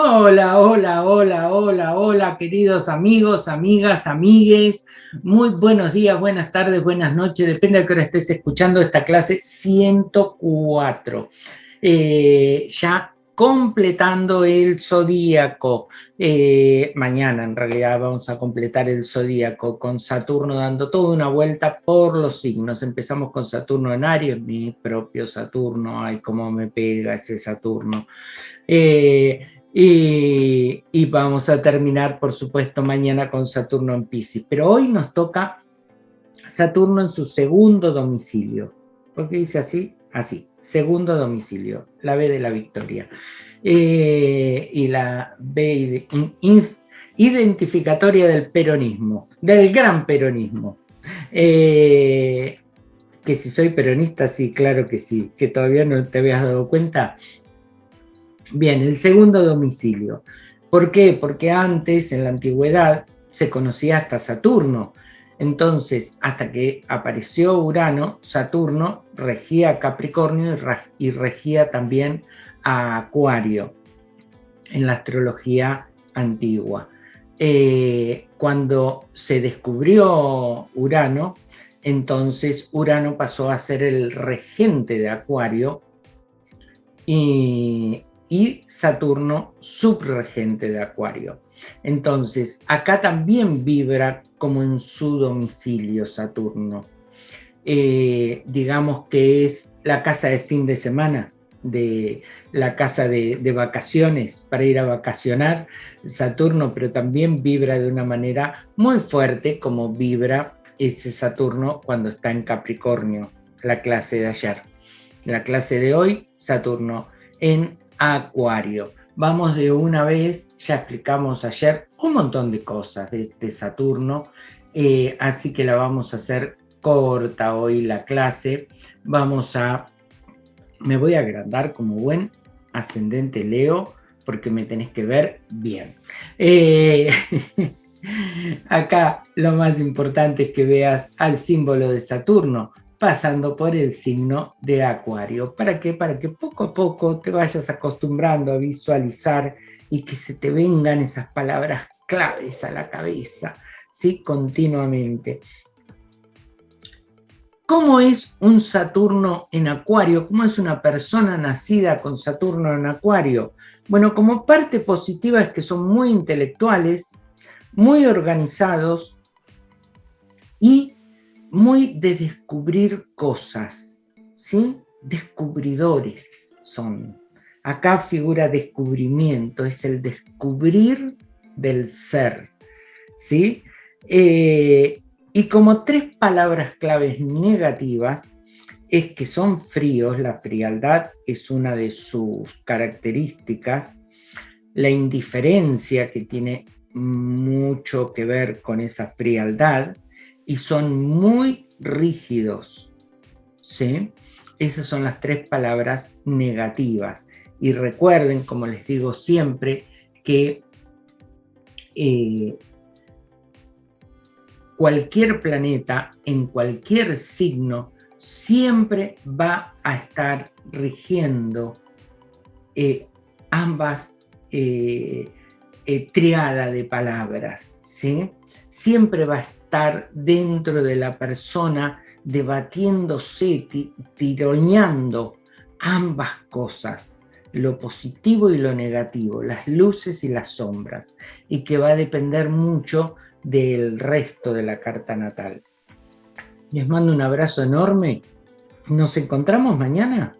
Hola, hola, hola, hola, hola, queridos amigos, amigas, amigues. Muy buenos días, buenas tardes, buenas noches, depende de que hora estés escuchando esta clase 104. Eh, ya completando el zodíaco. Eh, mañana en realidad vamos a completar el zodíaco con Saturno dando toda una vuelta por los signos. Empezamos con Saturno en Aries, mi propio Saturno, ay cómo me pega ese Saturno. Eh, y, vamos a terminar, por supuesto, mañana con Saturno en Pisces. Pero hoy nos toca Saturno en su segundo domicilio. ¿Por qué dice así? Así, segundo domicilio, la B de la victoria. Eh, y la B identificatoria del peronismo, del gran peronismo. Eh, que si soy peronista, sí, claro que sí, que todavía no te habías dado cuenta, Bien, el segundo domicilio. ¿Por qué? Porque antes, en la antigüedad, se conocía hasta Saturno. Entonces, hasta que apareció Urano, Saturno regía Capricornio y regía también a Acuario en la astrología antigua. Eh, cuando se descubrió Urano, entonces Urano pasó a ser el regente de Acuario y y Saturno subregente de Acuario. Entonces, acá también vibra como en su domicilio Saturno. Eh, digamos que es la casa de fin de semana, de la casa de, de, vacaciones para ir a vacacionar Saturno, pero también vibra de una manera muy fuerte como vibra ese Saturno cuando está en Capricornio, la clase de ayer. La clase de hoy, Saturno en Acuario. Vamos de una vez, ya explicamos ayer un montón de cosas de este Saturno, eh, así que la vamos a hacer corta hoy la clase. Vamos a, me voy a agrandar como buen ascendente Leo, porque me tenés que ver bien. Eh, acá lo más importante es que veas al símbolo de Saturno, pasando por el signo de Acuario. ¿Para qué? Para que poco a poco te vayas acostumbrando a visualizar y que se te vengan esas palabras claves a la cabeza, ¿sí? Continuamente. ¿Cómo es un Saturno en Acuario? ¿Cómo es una persona nacida con Saturno en Acuario? Bueno, como parte positiva es que son muy intelectuales, muy organizados y muy de descubrir cosas, ¿sí? Descubridores son. Acá figura descubrimiento, es el descubrir del ser, ¿sí? Eh, y como tres palabras claves negativas, es que son fríos, la frialdad es una de sus características, la indiferencia que tiene mucho que ver con esa frialdad, y son muy rígidos. ¿sí? Esas son las tres palabras negativas. Y recuerden, como les digo siempre, que eh, cualquier planeta en cualquier signo siempre va a estar rigiendo eh, ambas eh, triadas de palabras, ¿sí? Siempre va a estar dentro de la persona debatiéndose, tironeando ambas cosas, lo positivo y lo negativo, las luces y las sombras, y que va a depender mucho del resto de la carta natal. Les mando un abrazo enorme. ¿Nos encontramos mañana?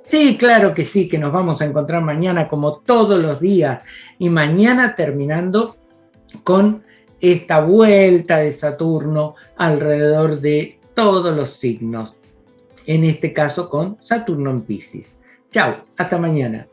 Sí, claro que sí, que nos vamos a encontrar mañana como todos los días. Y mañana terminando con esta vuelta de Saturno alrededor de todos los signos, en este caso con Saturno en Pisces. Chao, hasta mañana.